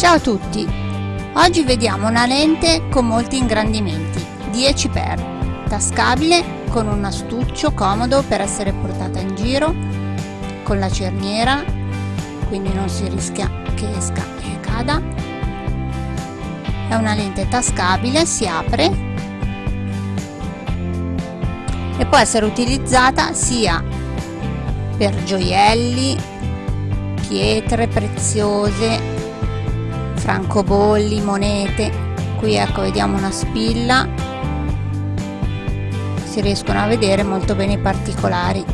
Ciao a tutti! Oggi vediamo una lente con molti ingrandimenti, 10x, tascabile con un astuccio comodo per essere portata in giro, con la cerniera, quindi non si rischia che esca e cada. È una lente tascabile, si apre e può essere utilizzata sia per gioielli, pietre preziose, francobolli, monete. Qui ecco vediamo una spilla. Si riescono a vedere molto bene i particolari.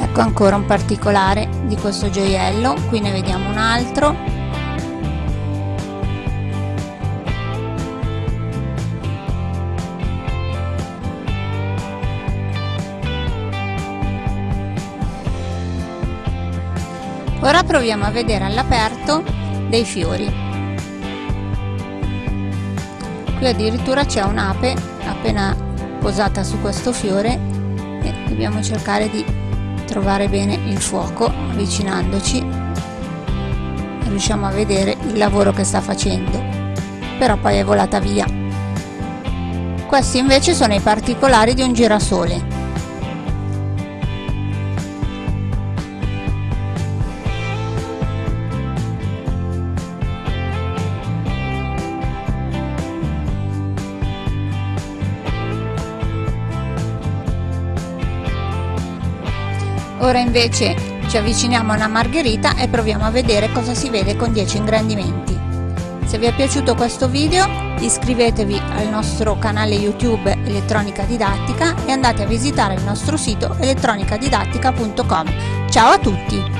Ecco ancora un particolare di questo gioiello. Qui ne vediamo un altro Ora proviamo a vedere all'aperto dei fiori. Qui addirittura c'è un'ape appena posata su questo fiore e dobbiamo cercare di trovare bene il fuoco avvicinandoci. Riusciamo a vedere il lavoro che sta facendo però poi è volata via. Questi invece sono i particolari di un girasole Ora invece ci avviciniamo a una margherita e proviamo a vedere cosa si vede con 10 ingrandimenti. Se vi è piaciuto questo video iscrivetevi al nostro canale YouTube Elettronica Didattica e andate a visitare il nostro sito elettronicadidattica.com. Ciao a tutti!